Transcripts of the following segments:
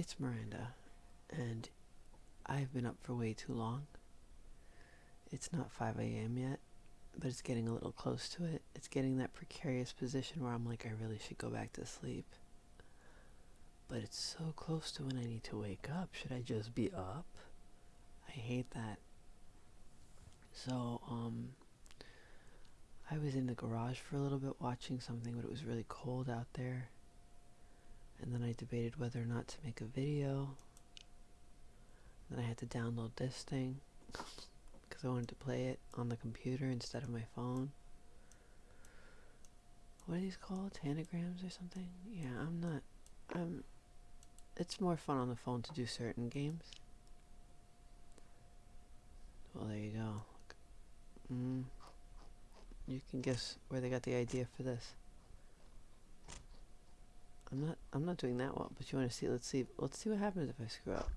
It's Miranda, and I've been up for way too long. It's not 5 a.m. yet, but it's getting a little close to it. It's getting that precarious position where I'm like, I really should go back to sleep. But it's so close to when I need to wake up. Should I just be up? I hate that. So, um, I was in the garage for a little bit watching something, but it was really cold out there. And then I debated whether or not to make a video. Then I had to download this thing because I wanted to play it on the computer instead of my phone. What are these called? Tanagrams or something? Yeah, I'm not. I'm. It's more fun on the phone to do certain games. Well, there you go. Mm. You can guess where they got the idea for this. I'm not. I'm not doing that well. But you want to see? Let's see. Let's see what happens if I screw up.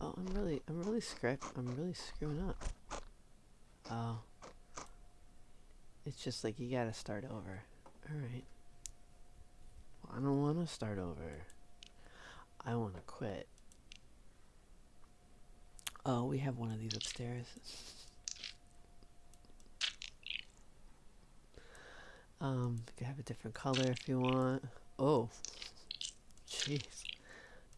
Oh, I'm really. I'm really scrap. I'm really screwing up. Oh. It's just like you gotta start over. All right. Well, I don't want to start over. I want to quit. Oh, we have one of these upstairs. Um, you can have a different color if you want. Oh, jeez.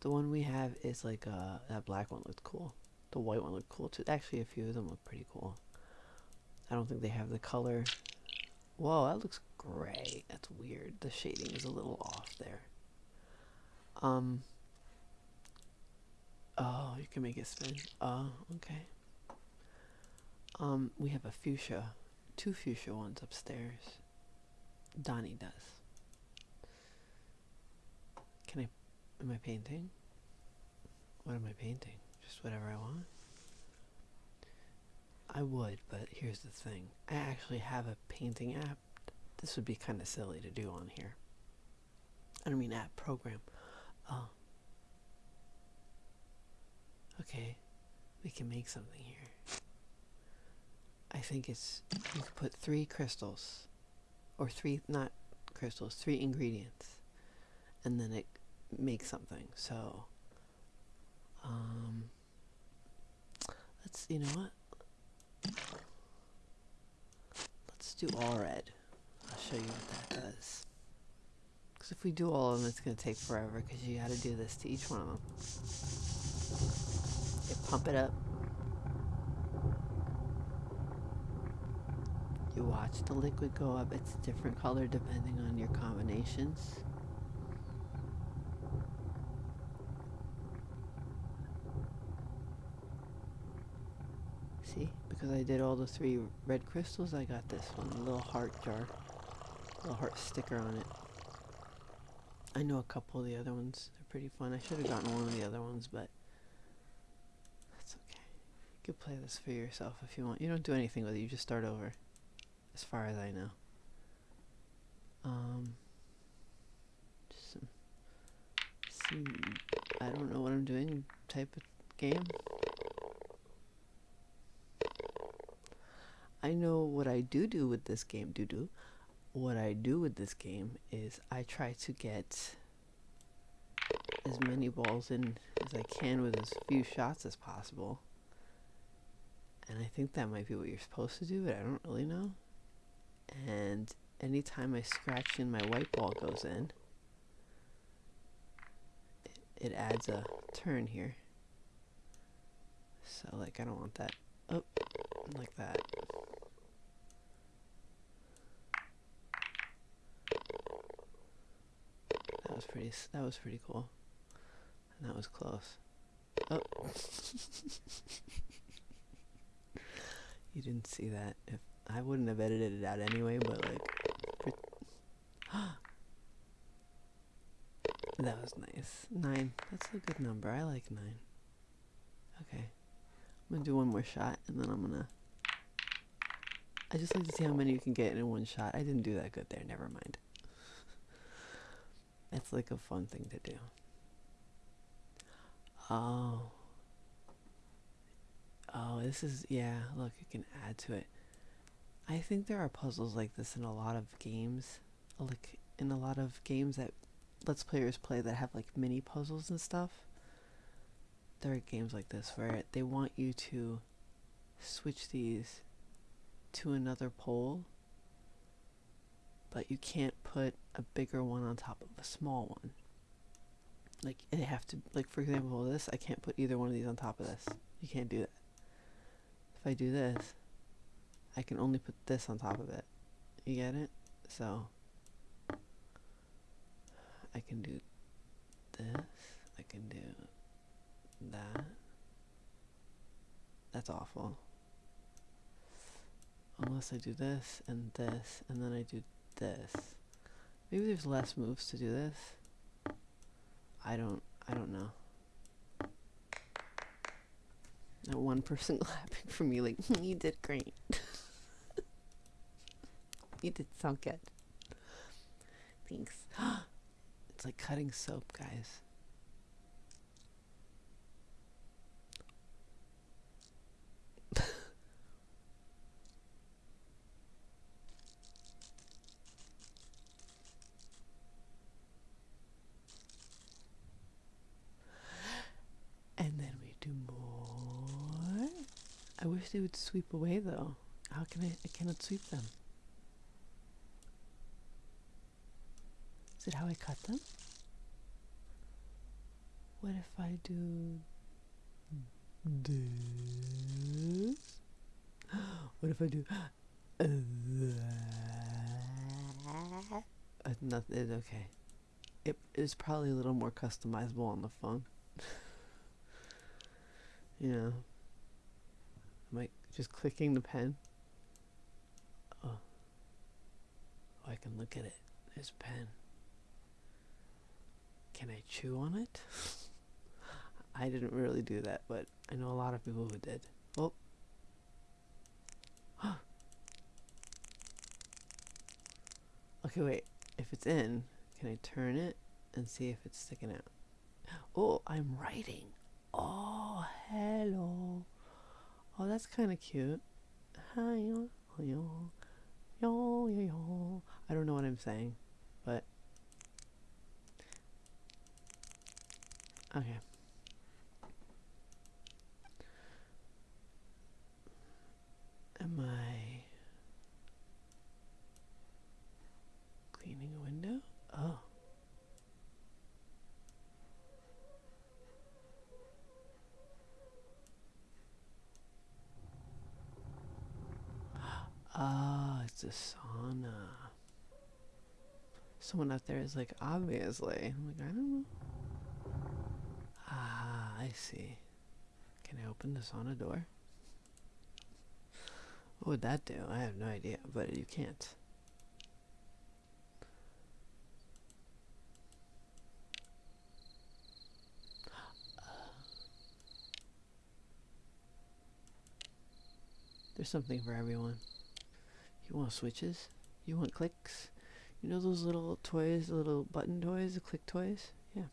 The one we have is like, uh, that black one looked cool. The white one looked cool too. Actually, a few of them look pretty cool. I don't think they have the color. Whoa, that looks gray. That's weird. The shading is a little off there. Um. Oh, you can make it spin. Oh, okay. Um, we have a fuchsia. Two fuchsia ones upstairs. Donnie does. Can I... Am I painting? What am I painting? Just whatever I want? I would, but here's the thing. I actually have a painting app. This would be kind of silly to do on here. I don't mean app, program. Oh. Okay. We can make something here. I think it's... You could put three crystals or three not crystals three ingredients. And then it makes something. So um let's you know what? Let's do all red. I'll show you what that does. Because if we do all of them it's going to take forever because you got to do this to each one of them. You pump it up You watch the liquid go up. It's a different color depending on your combinations. See? Because I did all the three red crystals, I got this one. A little heart jar. A little heart sticker on it. I know a couple of the other ones. They're pretty fun. I should have gotten one of the other ones, but that's okay. You can play this for yourself if you want. You don't do anything with it. You just start over as far as I know. Um, some, some, I don't know what I'm doing type of game. I know what I do do with this game, do do. What I do with this game is I try to get as many balls in as I can with as few shots as possible. And I think that might be what you're supposed to do, but I don't really know and anytime I scratch in my white ball goes in it, adds a turn here. So like I don't want that oh, like that. That was pretty that was pretty cool. And that was close. Oh. You didn't see that. If I wouldn't have edited it out anyway, but like, that was nice. Nine. That's a good number. I like nine. Okay. I'm gonna do one more shot, and then I'm gonna. I just like to see how many you can get in one shot. I didn't do that good there. Never mind. It's like a fun thing to do. Oh. Oh, this is, yeah, look, you can add to it. I think there are puzzles like this in a lot of games, like in a lot of games that let's players play that have like mini puzzles and stuff. There are games like this where they want you to switch these to another pole, but you can't put a bigger one on top of a small one. Like they have to like for example this I can't put either one of these on top of this. You can't do that. If I do this, I can only put this on top of it. You get it? So I can do this. I can do that. That's awful. Unless I do this and this and then I do this. Maybe there's less moves to do this. I don't I don't know. That one person clapping for me like you did great. you did so good. Thanks. it's like cutting soap, guys. and then we do more. I wish they would sweep away though. How can I? I cannot sweep them. It how I cut them? What if I do this? What if I do that? Uh, nothing. Okay. It is probably a little more customizable on the phone. you know. I'm like just clicking the pen. Oh. oh, I can look at it. There's a pen. Can I chew on it? I didn't really do that, but I know a lot of people who did. Oh. okay, wait. If it's in, can I turn it and see if it's sticking out? Oh, I'm writing. Oh, hello. Oh, that's kind of cute. Hi, yo, yo, yo. I don't know what I'm saying, but okay. Am I cleaning a window? Oh. Ah, it's a sauna. Someone out there is like, obviously. I'm like, I don't know. I see. Can I open the sauna door? What would that do? I have no idea, but you can't. There's something for everyone. You want switches? You want clicks? You know those little toys, the little button toys, the click toys? Yeah,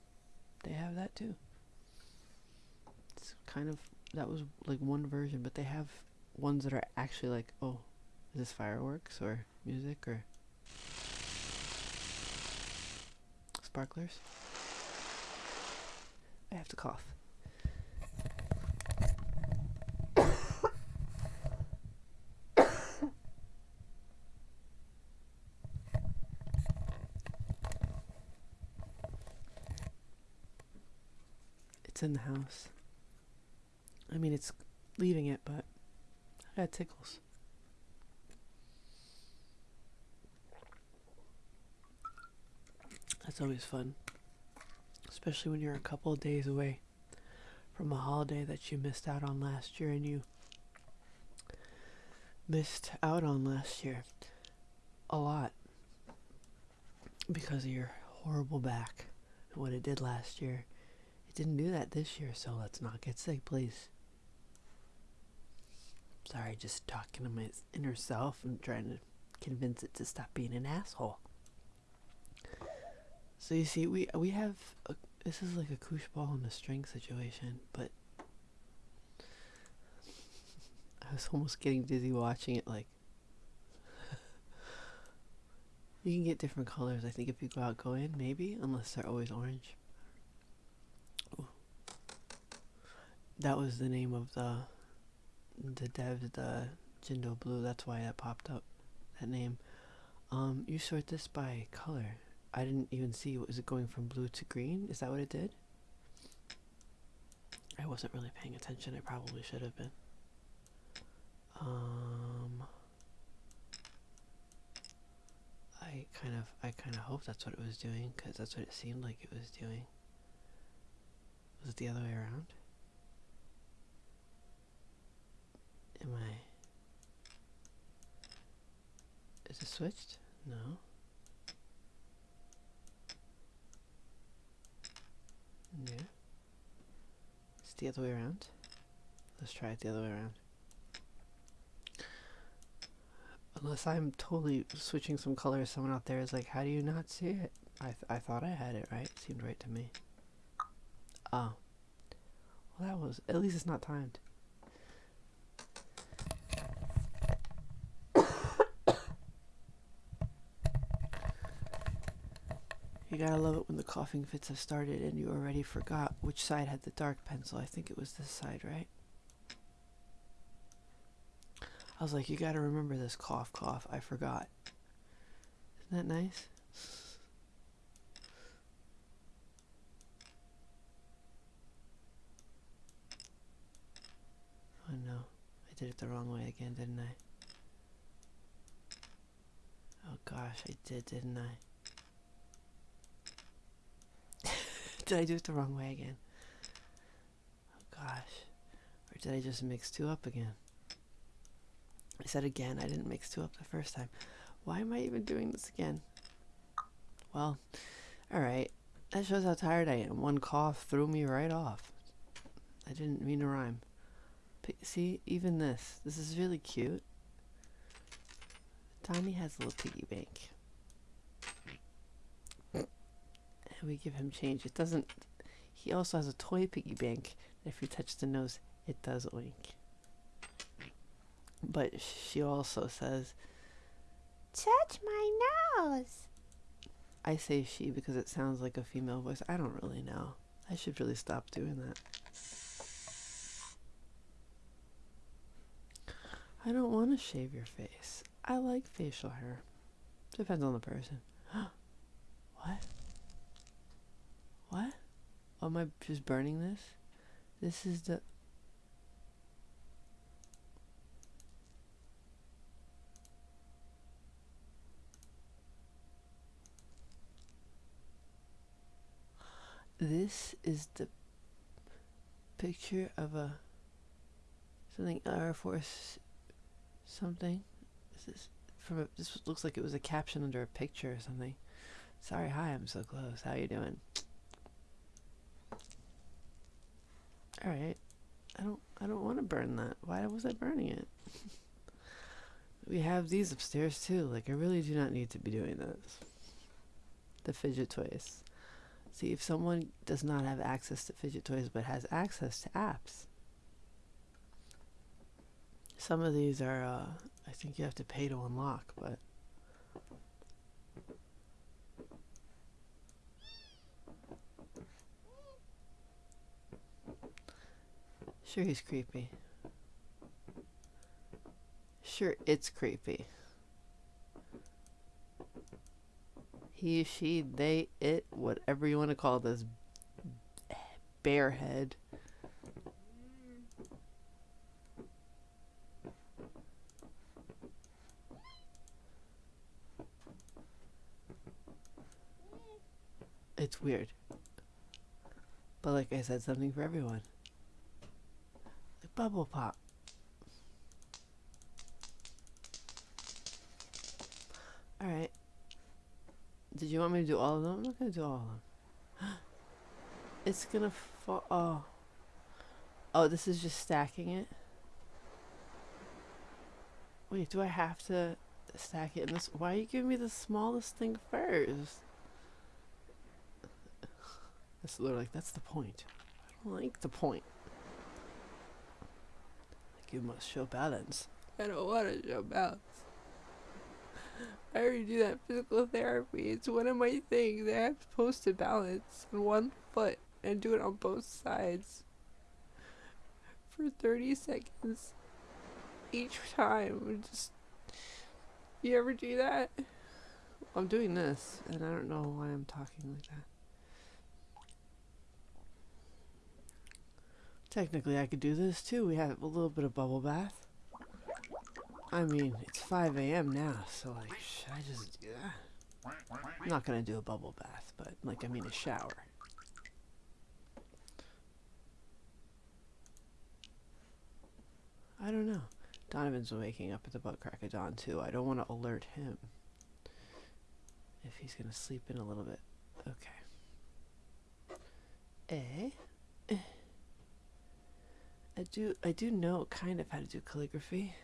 they have that too. Kind of, that was like one version, but they have ones that are actually like, oh, is this fireworks or music or sparklers? I have to cough. it's in the house. I mean, it's leaving it, but I got tickles. That's always fun. Especially when you're a couple of days away from a holiday that you missed out on last year and you missed out on last year a lot because of your horrible back and what it did last year. It didn't do that this year, so let's not get sick, please. Sorry, just talking to my inner self and trying to convince it to stop being an asshole. So you see, we we have a, this is like a koosh ball on a string situation, but I was almost getting dizzy watching it. Like, You can get different colors, I think, if you go out, go in, maybe, unless they're always orange. Ooh. That was the name of the the dev, the Jindo Blue. That's why that popped up, that name. Um, you sort this by color. I didn't even see. Was it going from blue to green? Is that what it did? I wasn't really paying attention. I probably should have been. Um, I kind of, I kind of hope that's what it was doing, because that's what it seemed like it was doing. Was it the other way around? Am I... Is it switched? No. Yeah. It's the other way around. Let's try it the other way around. Unless I'm totally switching some colors, someone out there is like, how do you not see it? I, th I thought I had it right. It seemed right to me. Oh. Well, that was, at least it's not timed. You gotta love it when the coughing fits have started and you already forgot which side had the dark pencil. I think it was this side, right? I was like, you gotta remember this cough, cough. I forgot. Isn't that nice? Oh no, I did it the wrong way again, didn't I? Oh gosh, I did, didn't I? did I do it the wrong way again? Oh gosh. Or did I just mix two up again? I said again, I didn't mix two up the first time. Why am I even doing this again? Well, alright. That shows how tired I am. One cough threw me right off. I didn't mean to rhyme. But see, even this. This is really cute. Tiny has a little piggy bank. And we give him change. It doesn't... He also has a toy piggy bank. If you touch the nose, it does oink. But she also says, Touch my nose. I say she because it sounds like a female voice. I don't really know. I should really stop doing that. I don't want to shave your face. I like facial hair. Depends on the person. what? What? Am I just burning this? This is the... This is the picture of a something Air Force something. This from a, this looks like it was a caption under a picture or something. Sorry, hi, I'm so close. How you doing? All right. I don't I don't want to burn that. Why was I burning it? we have these upstairs too. Like I really do not need to be doing this. The fidget toys. See, if someone does not have access to fidget toys but has access to apps, some of these are, uh, I think you have to pay to unlock, but. Sure, he's creepy. Sure, it's creepy. he, she, they, it, whatever you want to call this bear head. It's weird. But like I said, something for everyone. Bubble pop. Alright. Did you want me to do all of them? I'm not going to do all of them. it's going to fall. Oh. Oh, this is just stacking it? Wait, do I have to stack it in this? Why are you giving me the smallest thing first? That's literally like, that's the point. I don't like the point. You must show balance. I don't want to show balance. I already do that physical therapy. It's one of my things. I have supposed to balance on one foot and do it on both sides for 30 seconds each time. Just you ever do that? I'm doing this, and I don't know why I'm talking like that. Technically, I could do this too. We have a little bit of bubble bath. I mean, it's 5 a.m. now, so like, should I just do that? I'm not gonna do a bubble bath, but like, I mean a shower. I don't know. Donovan's waking up at the butt crack of dawn too. I don't want to alert him if he's gonna sleep in a little bit. Okay. Eh? I do I do know kind of how to do calligraphy.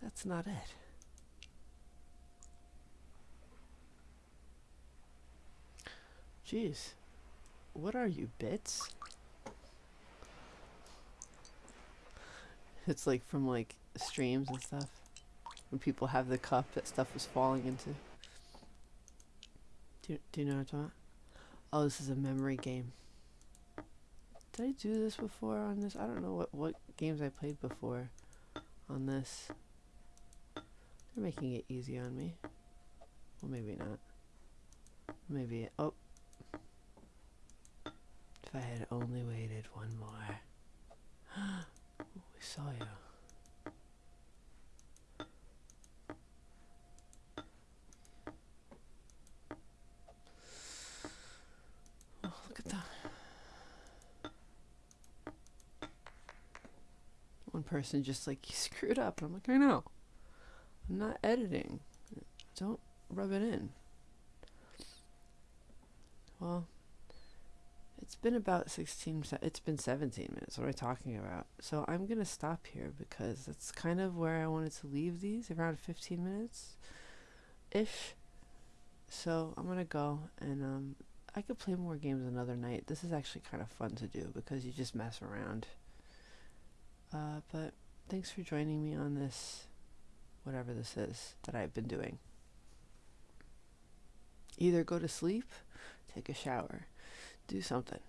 That's not it. Jeez. What are you, bits? It's like from like streams and stuff. When people have the cup that stuff is falling into. Do do you know what I'm talking about? Oh, this is a memory game. Did I do this before on this? I don't know what, what games I played before on this. They're making it easy on me. Well, maybe not. Maybe, oh. If I had only waited one more. we saw you. Oh, look at that. One person just like, screwed up. I'm like, I know. I'm not editing. Don't rub it in. Well, it's been about 16, it's been 17 minutes. What am I talking about? So I'm going to stop here because that's kind of where I wanted to leave these, around 15 minutes ish. So I'm going to go and um, I could play more games another night. This is actually kind of fun to do because you just mess around. Uh, but thanks for joining me on this, whatever this is that I've been doing. Either go to sleep, take a shower, do something.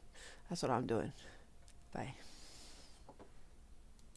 That's what I'm doing. Bye.